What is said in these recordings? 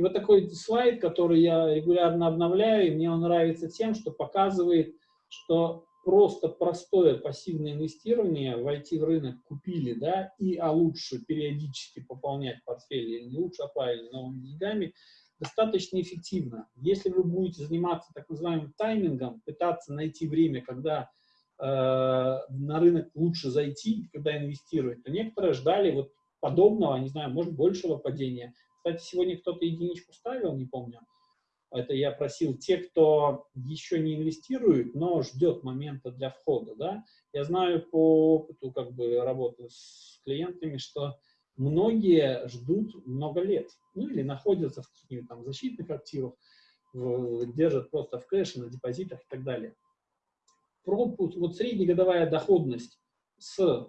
И вот такой слайд, который я регулярно обновляю, и мне он нравится тем, что показывает, что просто простое пассивное инвестирование, войти в рынок, купили, да, и, а лучше периодически пополнять портфель, или не лучше, а правильно, новыми деньгами, достаточно эффективно. Если вы будете заниматься так называемым таймингом, пытаться найти время, когда э, на рынок лучше зайти, когда инвестировать, то некоторые ждали вот подобного, не знаю, может, большего падения. Кстати, сегодня кто-то единичку ставил, не помню, это я просил те, кто еще не инвестирует, но ждет момента для входа, да, я знаю по опыту как бы работы с клиентами, что многие ждут много лет, ну или находятся в каких-нибудь там защитных активах, в, держат просто в кэше, на депозитах и так далее. Пропуск, вот среднегодовая доходность с,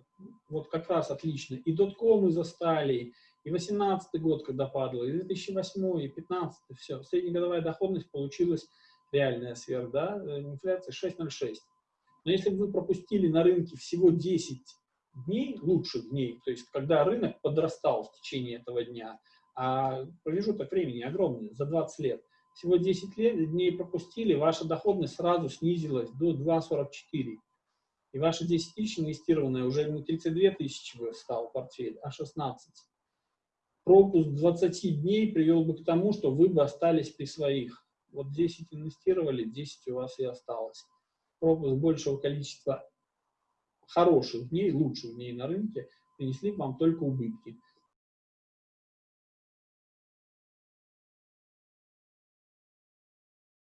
вот как раз отлично, и доткомы застали, и 18 год, когда падало, и 2008, и 15 все. Среднегодовая доходность получилась реальная сверх, да, э, инфляция 6,06. Но если бы вы пропустили на рынке всего 10 дней, лучших дней, то есть когда рынок подрастал в течение этого дня, а промежуток времени огромный, за 20 лет, всего 10 лет, дней пропустили, ваша доходность сразу снизилась до 2,44. И ваши 10 тысяч инвестированные уже не 32 тысячи стал портфель, а 16 пропуск 20 дней привел бы к тому, что вы бы остались при своих. Вот 10 инвестировали, 10 у вас и осталось. Пропуск большего количества хороших дней, лучших дней на рынке принесли вам только убытки.